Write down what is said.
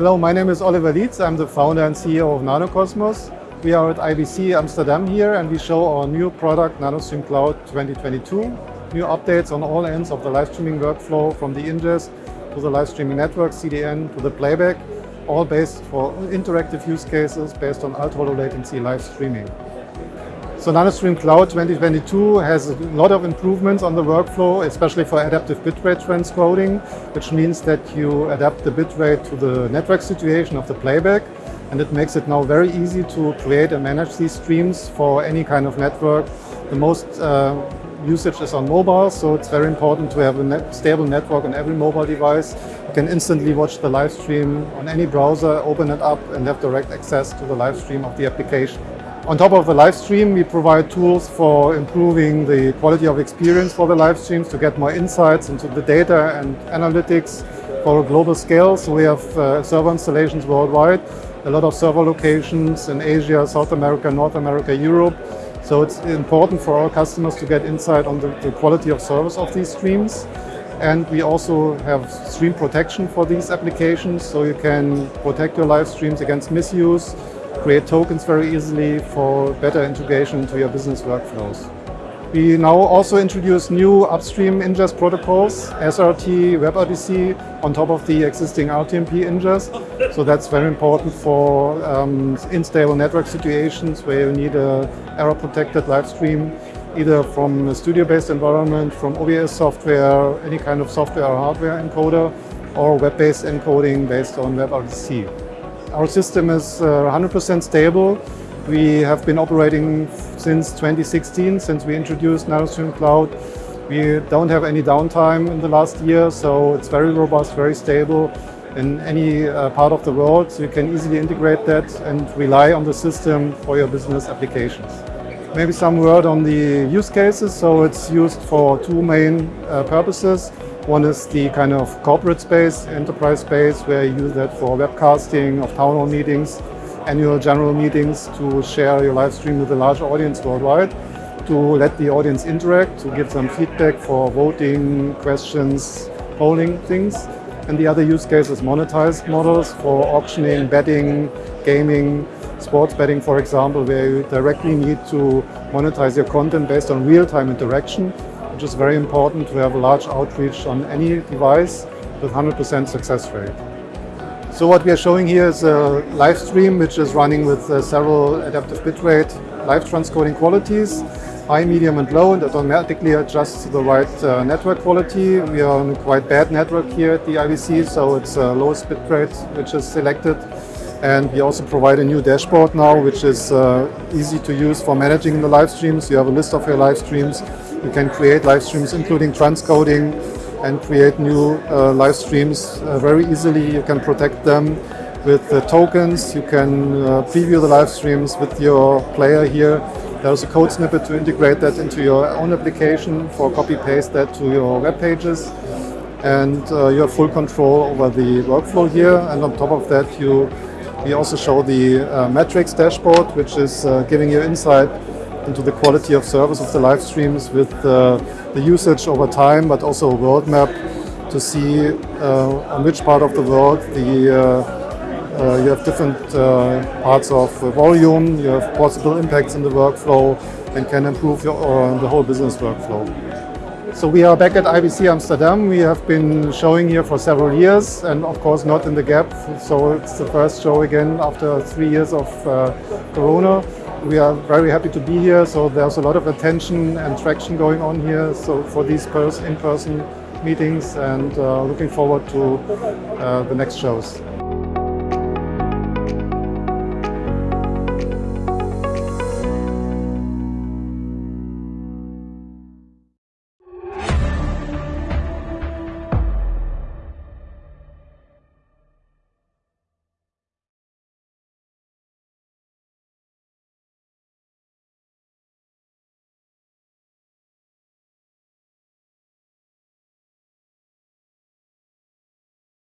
Hello, my name is Oliver Lietz. I'm the founder and CEO of NanoCosmos. We are at IBC Amsterdam here and we show our new product NanoStream Cloud 2022. New updates on all ends of the live streaming workflow from the ingest to the live streaming network, CDN, to the playback, all based for interactive use cases based on ultra low latency live streaming. So NanoStream Cloud 2022 has a lot of improvements on the workflow, especially for adaptive bitrate transcoding, which means that you adapt the bitrate to the network situation of the playback. And it makes it now very easy to create and manage these streams for any kind of network. The most uh, usage is on mobile, so it's very important to have a net stable network on every mobile device. You can instantly watch the live stream on any browser, open it up and have direct access to the live stream of the application. On top of the live stream, we provide tools for improving the quality of experience for the live streams to get more insights into the data and analytics for a global scale. So we have uh, server installations worldwide, a lot of server locations in Asia, South America, North America, Europe. So it's important for our customers to get insight on the, the quality of service of these streams. And we also have stream protection for these applications, so you can protect your live streams against misuse, create tokens very easily for better integration into your business workflows. We now also introduce new upstream ingest protocols, SRT, WebRTC, on top of the existing RTMP ingest. So that's very important for um, unstable network situations where you need a error-protected live stream, either from a studio-based environment, from OBS software, any kind of software or hardware encoder, or web-based encoding based on WebRTC. Our system is 100% uh, stable. We have been operating since 2016, since we introduced NanoStream Cloud. We don't have any downtime in the last year, so it's very robust, very stable in any uh, part of the world. So you can easily integrate that and rely on the system for your business applications. Maybe some word on the use cases. So it's used for two main uh, purposes. One is the kind of corporate space, enterprise space, where you use that for webcasting of town hall meetings, annual general meetings, to share your live stream with a large audience worldwide, to let the audience interact, to give some feedback for voting, questions, polling things. And the other use case is monetized models for auctioning, betting, gaming, sports betting, for example, where you directly need to monetize your content based on real-time interaction which is very important to have a large outreach on any device with 100% success rate. So what we are showing here is a live stream which is running with uh, several adaptive bitrate live transcoding qualities, high, medium and low, and automatically adjusts to the right uh, network quality. We are on a quite bad network here at the IBC, so it's uh, lowest bitrate which is selected. And we also provide a new dashboard now, which is uh, easy to use for managing the live streams. You have a list of your live streams you can create live streams, including transcoding, and create new uh, live streams uh, very easily. You can protect them with the tokens. You can uh, preview the live streams with your player here. There's a code snippet to integrate that into your own application for copy-paste that to your web pages. And uh, you have full control over the workflow here. And on top of that, you we also show the uh, metrics dashboard, which is uh, giving you insight into the quality of service of the live streams with uh, the usage over time, but also a world map to see uh, on which part of the world the uh, uh you have different uh, parts of volume, you have possible impacts in the workflow and can improve your, uh, the whole business workflow. So we are back at IBC Amsterdam. We have been showing here for several years and of course not in the gap. So it's the first show again after three years of Corona we are very happy to be here. So there's a lot of attention and traction going on here. So for these in-person meetings and uh, looking forward to uh, the next shows.